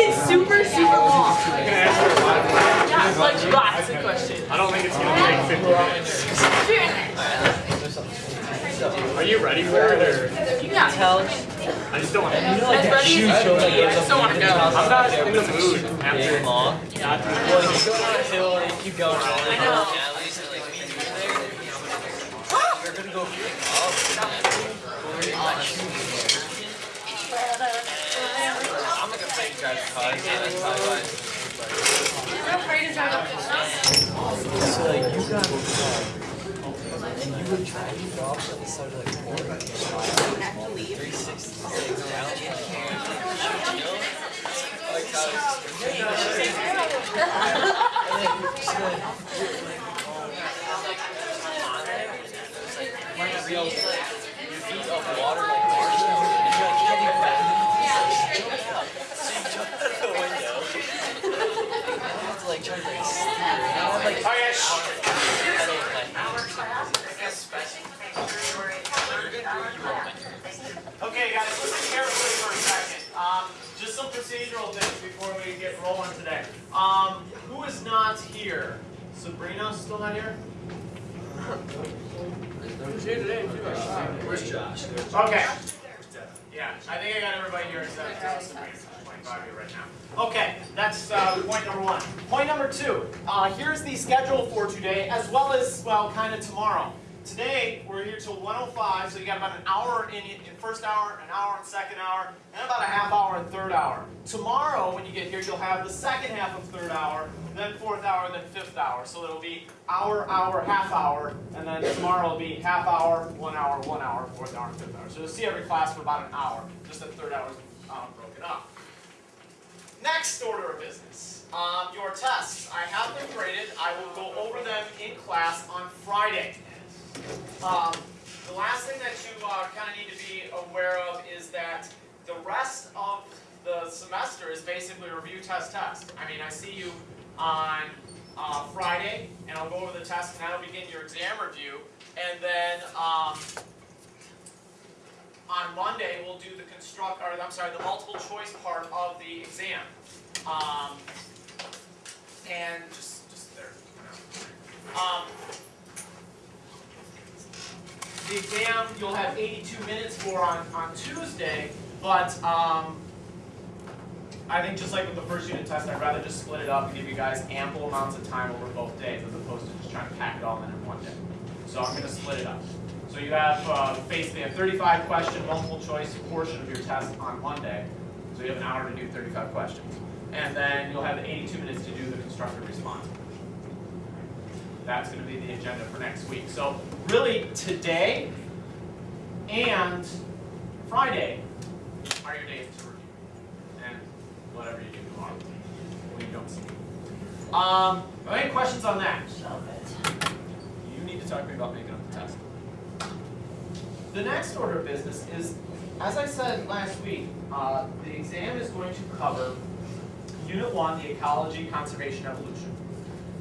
It's super, super long. Can I ask you a lot of questions? Yeah, like lots of questions. I don't think it's gonna take 50 minutes. Are you ready for it or? Yeah. I just don't want to. As ready as you can be, I just don't want to go. I'm not in the mood after. long. Not Well, you go down a hill and you keep going all the way I know. down alleys and like meet you there, you're gonna go I'm like afraid to drive the car. Yeah, that's probably why. You're afraid to drive up this mountain. So like you got and you the water like marshmallows and you're like heading back. So you jump out. So you jump out of the window. And you have to like try to like steer. And you have like Oh yeah. pedal like Okay, guys, listen carefully for a second. Um, just some procedural things before we get rolling today. Um, who is not here? Sabrina still not here? Who's here today? Where's Josh? Okay. Yeah, I think I got everybody here except uh, Sabrina. There's 25 here right now. Okay, that's uh, point number one. Point number two. Uh, here's the schedule for today, as well as well, kind of tomorrow. Today we're here till 105, so you got about an hour in, in first hour, an hour in second hour, and about a half hour in third hour. Tomorrow, when you get here, you'll have the second half of third hour, then fourth hour, then fifth hour. So it'll be hour, hour, half hour, and then tomorrow will be half hour, one hour, one hour, fourth hour, and fifth hour. So you'll see every class for about an hour, just that third hour is um, broken up. Next order of business, um, your tests. I have them graded. I will go over them in class on Friday. Um, the last thing that you uh, kind of need to be aware of is that the rest of the semester is basically review, test, test. I mean, I see you on uh, Friday, and I'll go over the test, and that'll begin your exam review. And then um, on Monday, we'll do the construct, or I'm sorry, the multiple choice part of the exam. Um, and just, just there. Um, the exam you'll have 82 minutes for on, on Tuesday, but um, I think just like with the first unit test, I'd rather just split it up and give you guys ample amounts of time over both days as opposed to just trying to pack it all in in one day. So I'm going to split it up. So you have uh, basically a 35 question multiple choice portion of your test on Monday. So you have an hour to do 35 questions. And then you'll have 82 minutes to do the constructive response. That's going to be the agenda for next week. So really today and Friday are your days to review. And whatever you do tomorrow when you don't see me. Um, are there any questions on that? You need to talk to me about making up the test. The next order of business is, as I said last week, uh, the exam is going to cover Unit 1, the Ecology, Conservation, Evolution.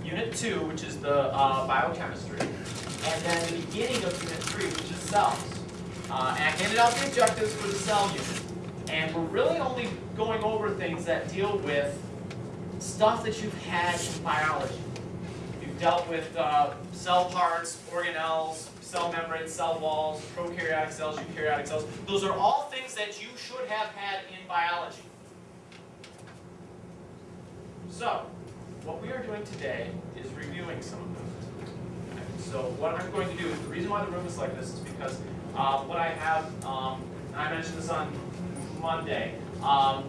Unit 2, which is the uh, Biochemistry. And then the beginning of Unit 3, which is cells. Uh, and I handed out the objectives for the cell unit. And we're really only going over things that deal with stuff that you've had in biology. You've dealt with uh, cell parts, organelles, cell membranes, cell walls, prokaryotic cells, eukaryotic cells. Those are all things that you should have had in biology. So, what we are doing today is reviewing some of those. Okay, So what I'm going to do, the reason why the room is like this is because uh, what I have, um, I mentioned this on Monday, um,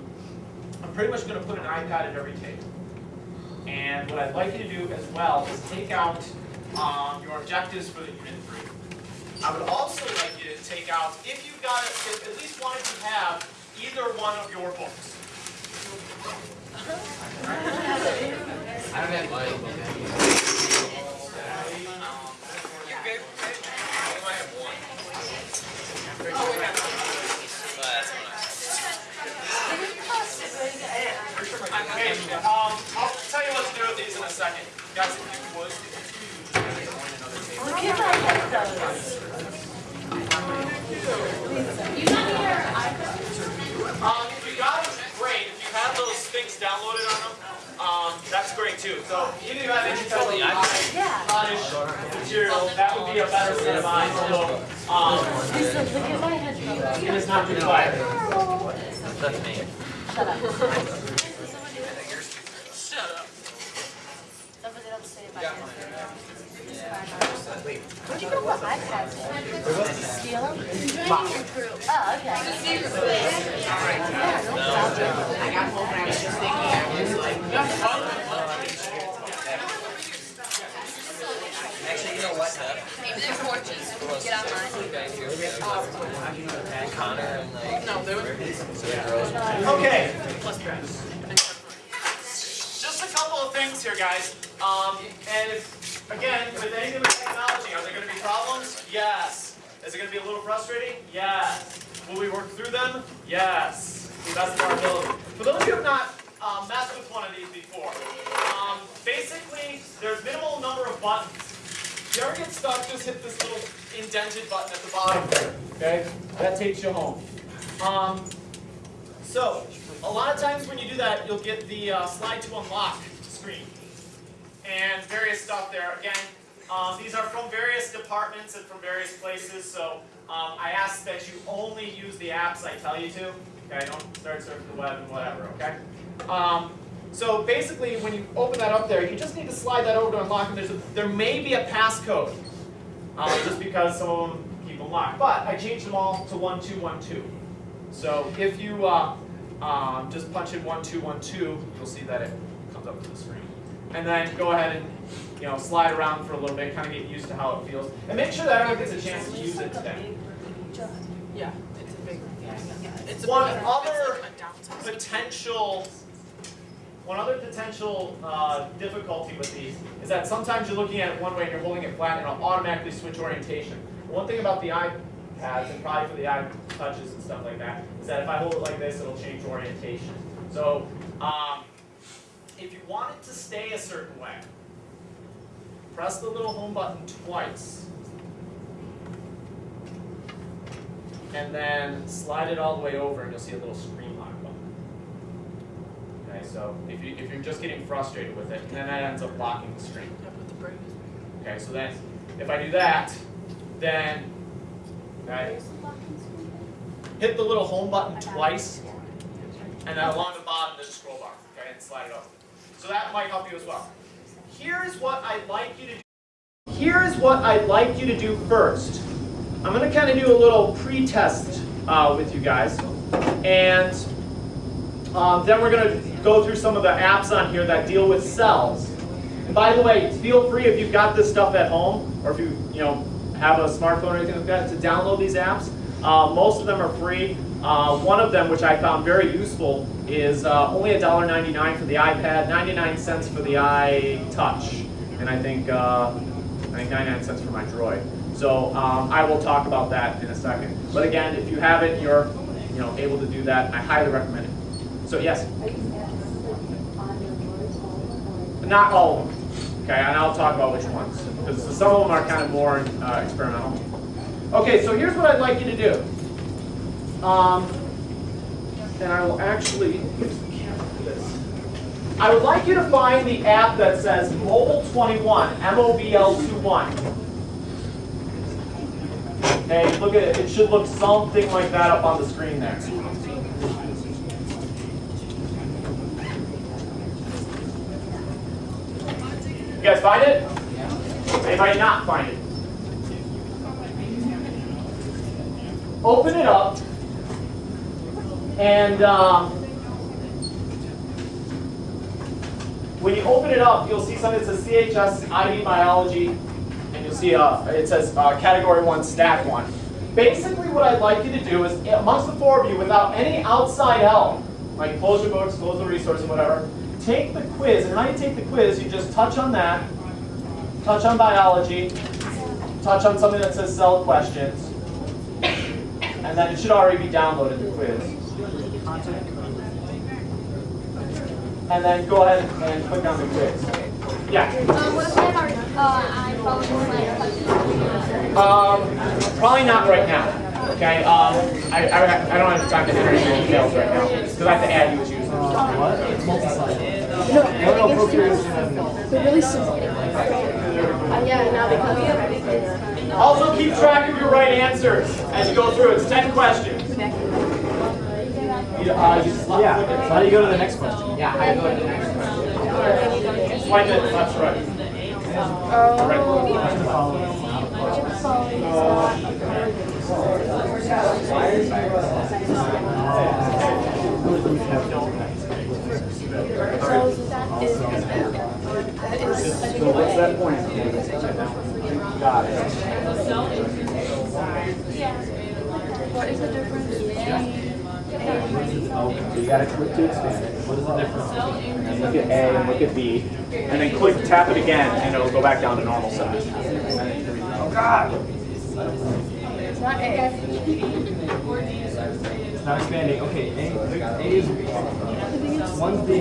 I'm pretty much going to put an iPad at every table. And what I'd like you to do as well is take out um, your objectives for the Unit 3. I would also like you to take out, if you've got, if at least one of you have either one of your books. I don't have mine. You're good. I might have one. But that's fine. Okay, um, I'll tell you what to do with these in a second. Guys, if you would, if you join another table. Look at my headphones. You got your iPhone? Um, if you got them, great. If you have those things Either you have any type of Yeah. cottage material, that would be a better set of eyes, although, um, Lisa, look at my headphones. it is not too quiet. That's me. Shut up. Shut up. Somebody else say about it. Where'd you go with iPads? Steal them? Oh, okay. Yeah, no problem. I got home and I was just thinking, I was like, Actually, you know what? Steph? Maybe they're porches. Get online. Two. Connor and like. no, there was, Okay, just a couple of things here, guys. Um, and if, again, with anything with technology, are there gonna be problems? Yes. Is it gonna be a little frustrating? Yes. Will we work through them? Yes. To the best of our ability. For those of you who have not um, messed with one of these before, um, basically, there's minimal number of buttons. If you ever get stuck, just hit this little button at the bottom okay? That takes you home. Um, so, a lot of times when you do that, you'll get the uh, slide to unlock screen. And various stuff there. Again, um, these are from various departments and from various places, so um, I ask that you only use the apps I tell you to. Okay, don't start surfing the web and whatever, okay? Um, so basically, when you open that up there, you just need to slide that over to unlock, and there's a, there may be a passcode, um, just because some of them keep them locked. But I changed them all to 1212. So if you uh, um, just punch in 1212, you'll see that it comes up to the screen. And then go ahead and you know slide around for a little bit, kind of get used to how it feels. And make sure that everyone gets a chance to use it today. Yeah, it's a big, yeah, it's a. One big- other it's like a. Potential, one other potential uh, difficulty with these is that sometimes you're looking at it one way and you're holding it flat and it'll automatically switch orientation. One thing about the iPads and probably for the iTouches and stuff like that is that if I hold it like this, it'll change orientation. So um, if you want it to stay a certain way, press the little home button twice. And then slide it all the way over and you'll see a little screen so if, you, if you're just getting frustrated with it, then that ends up blocking the screen. Yeah, but the break is big. Okay, so then if I do that, then okay, hit the little home button twice, and then along the bottom there's a scroll bar, okay, and slide it over. So that might help you as well. Here's what I'd like you to do. Here's what I'd like you to do first. I'm going to kind of do a little pre-test uh, with you guys, and um, then we're going to go through some of the apps on here that deal with cells. And by the way, feel free if you've got this stuff at home, or if you you know have a smartphone or anything like that, to download these apps. Uh, most of them are free. Uh, one of them, which I found very useful, is uh, only $1.99 for the iPad, 99 cents for the iTouch, and I think uh, I think 99 cents for my Droid. So um, I will talk about that in a second. But again, if you have it, you're you know able to do that. I highly recommend it. So yes. Not all of them. Okay, and I'll talk about which ones. Because some of them are kind of more uh, experimental. Okay, so here's what I'd like you to do. Um, and I will actually, here's the camera for this. I would like you to find the app that says Mobile 21, M-O-B-L 21. Okay, look at it. It should look something like that up on the screen there. You guys find it? Anybody not find it? Open it up, and um, when you open it up, you'll see something that says CHS ID Biology, and you'll see uh, it says uh, Category 1, Stat 1. Basically, what I'd like you to do is, amongst the four of you, without any outside help, like close your books, close the resource, and whatever, take the quiz. And how you take the quiz, you just touch on that, touch on biology, touch on something that says cell questions, and then it should already be downloaded, the quiz. And then go ahead and click on the quiz. Yeah. Uh, what if I have uh, iPhone Um, probably not right now. Okay. Um, I, I, I don't have time to enter any details right now because I have to add you as user. What? It's multi-sided. No, They're really simple. Uh, yeah, now because. Also keep track of your right answers as you go through. It's 10 questions. You, uh, you just, yeah. How do you go to the next question? Yeah, how do you go to the next question? Swipe it left, right. What's that point? Got it. What is the difference? So you gotta click to expand it. What is the difference? And then look at A and look at B. And then click, tap it again, and it'll go back down to normal size. Oh God! It's not A. It's not expanding. Okay, A, A is one's the